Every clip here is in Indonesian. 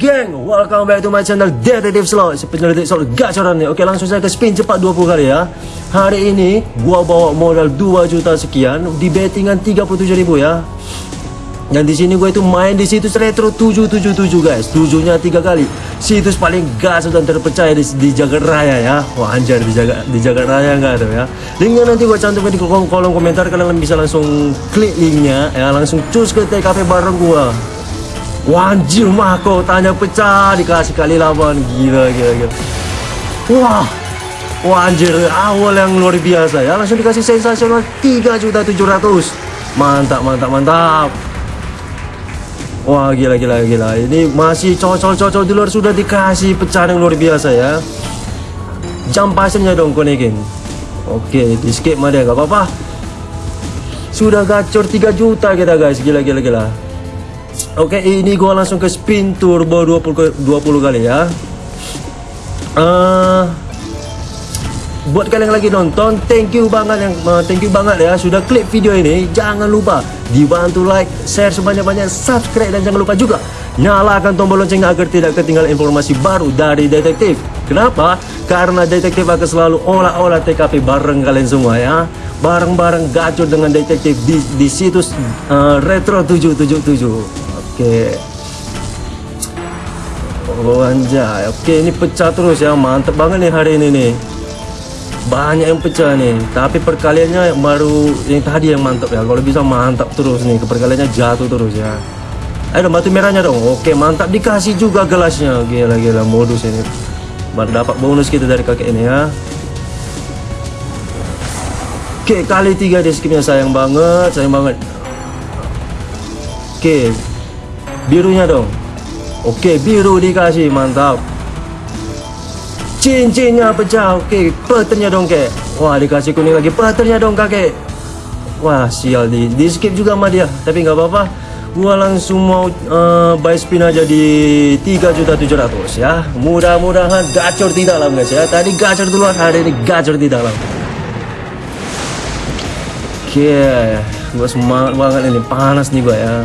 geng? Welcome back to my channel Detective Slot Penyelidik slot gacoran nih Oke langsung saya ke spin cepat 20 kali ya. Hari ini gua bawa modal 2 juta sekian Di bettingan 37 ribu ya. Dan di sini gue itu main di situs retro 777 guys. Tujuhnya tiga kali. Situs paling gas dan terpercaya di, di Jagat Raya ya. Wah anjir di Jagat di Jagat Raya enggak ada ya. Linknya nanti gue cantumkan di kolom, kolom komentar. Kalian bisa langsung klik linknya ya. Langsung cus ke TKP bareng gue Wanjir mah kau tanya pecah dikasih kali lawan gila gila gila. Wah. Wah anjir awal yang luar biasa ya langsung dikasih sensasional 3 juta 700. Mantap mantap mantap. Wah gila gila gila ini masih cocok-cocok di luar sudah dikasih pecah yang luar biasa ya. Jam pasirnya dong konekin. Oke di skip mah dia gak apa-apa. Sudah gacor 3 juta kita guys gila gila gila. Oke, ini gua langsung ke spin turbo 20 20 kali ya. Uh, buat kalian yang lagi nonton, thank you banget yang uh, thank you banget ya sudah klik video ini. Jangan lupa dibantu like, share sebanyak-banyak, subscribe dan jangan lupa juga nyalakan tombol loncengnya agar tidak ketinggalan informasi baru dari detektif. Kenapa? Karena detektif akan selalu olah-olah TKP bareng kalian semua ya. Bareng-bareng gacor dengan detektif di, di situs uh, Retro 777. Oke. Oh anjay. Oke, ini pecah terus ya. Mantap banget nih hari ini nih. Banyak yang pecah nih. Tapi perkaliannya baru yang tadi yang mantap ya. Kalau bisa mantap terus nih. Perkaliannya jatuh terus ya. Ayo batu merahnya dong. Oke, mantap dikasih juga gelasnya. Gila gila modus ini. Baru dapat bonus kita dari kakek ini ya. Oke, kali tiga di skipnya sayang banget, sayang banget. Oke, birunya dong. Oke biru dikasih mantap. Cincinnya pecah oke patternnya dong kek. Wah dikasih kuning lagi patternnya dong kakek. Wah sial di, di skip juga sama dia. Tapi nggak apa-apa. Gua langsung mau uh, buy spin aja di 3.700 ya. Mudah-mudahan gacor di dalam guys ya. Tadi gacor duluan hari ini gacor di dalam oke okay. gua semangat banget ini. Panas nih gua ya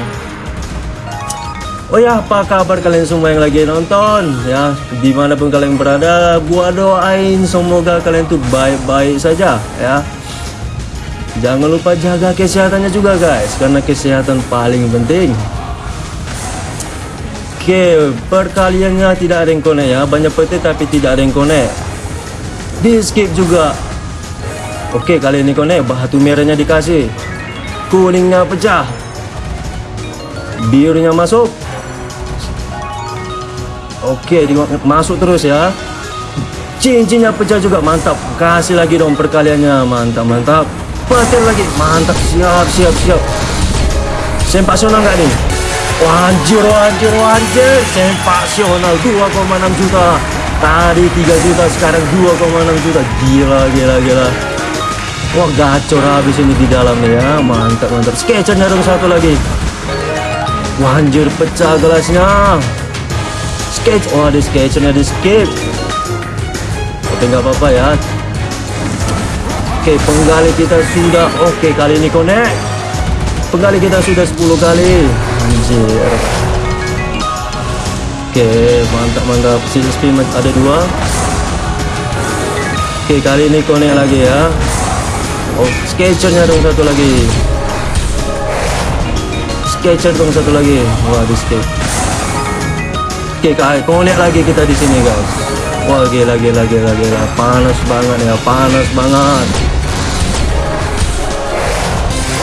Oh ya, apa kabar kalian semua yang lagi nonton ya? Di mana pun kalian berada, gua doain semoga kalian tuh baik-baik saja ya. Jangan lupa jaga kesehatannya juga guys, karena kesehatan paling penting. Oke, perkaliannya tidak ada yang konek ya, banyak peti tapi tidak ada yang konek. Di skip juga. Oke, kali ini konek, batu merahnya dikasih, kuningnya pecah, birunya masuk Oke, masuk terus ya. Cincinnya pecah juga mantap. Kasih lagi dong perkaliannya. Mantap, mantap. Petir lagi. Mantap. Siap, siap, siap. Sempasional nggak nih? Wanjir, wanjir, wanjir. Sempasional 2,6 juta. Tadi 3 juta, sekarang 2,6 juta. Gila, gila, gila. Wah, gacor habis ini di dalamnya ya. Mantap, mantap. Sketchernya dong satu lagi. Wanjir, pecah gelasnya sketch oh ada sketch ada sketch oke nggak apa-apa ya. Oke penggali kita sudah. Oke kali ini connect. Penggali kita sudah 10 kali. Anjir. Oke mantap mantap. Sisi spin ada dua. Oke kali ini connect lagi ya. Oh sketchernya dong satu lagi. Sketcher dong satu lagi. Wah di sketch Oke guys, connect lagi kita di sini guys. Wah gila gila gila gila, panas banget ya, panas banget.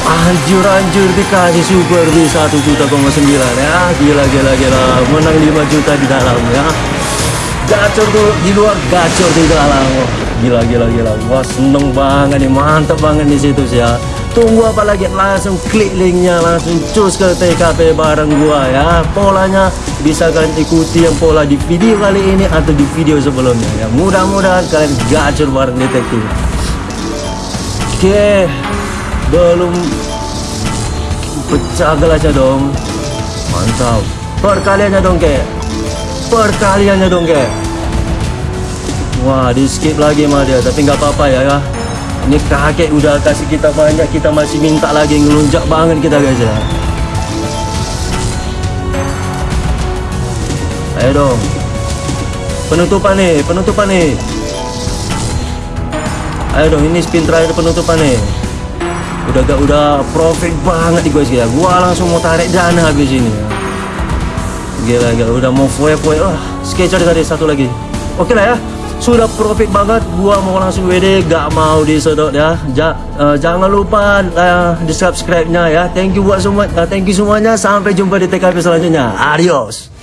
Anjur anjur dikasih super di satu juta koma sembilan ya, gila gila gila, menang 5 juta di dalam ya. Gacor tuh di luar, gacor di dalam. Gila gila gila, wah seneng banget nih, mantap banget di situ sih ya. Tunggu apa lagi? Langsung klik linknya, langsung cus ke TKP bareng gua ya. Polanya bisa kalian ikuti yang pola di video kali ini atau di video sebelumnya ya. Mudah-mudahan kalian gacor bareng detektif. Oke, belum pecah gelasnya dong. Mantap. Perkaliannya dong ke. Perkaliannya dong ke. Wah, di skip lagi mah dia, tapi nggak apa-apa ya ya ini kakek udah kasih kita banyak kita masih minta lagi ngelunjak banget kita guys ya Ayo dong. Penutupan nih, penutupan nih. Ayo dong, ini spin terakhir penutupan nih. Udah gak udah profit banget nih guys ya. Gua langsung mau tarik dana habis ini. Gila, gila udah mau foya-foya. Wah, sketcher tadi satu lagi. Oke lah ya. Sudah profit banget. Gua mau langsung WD, gak mau disedot ya. Ja, uh, jangan lupa uh, di subscribe-nya ya. Thank you buat semua. Uh, thank you semuanya. Sampai jumpa di TKP selanjutnya. Adios.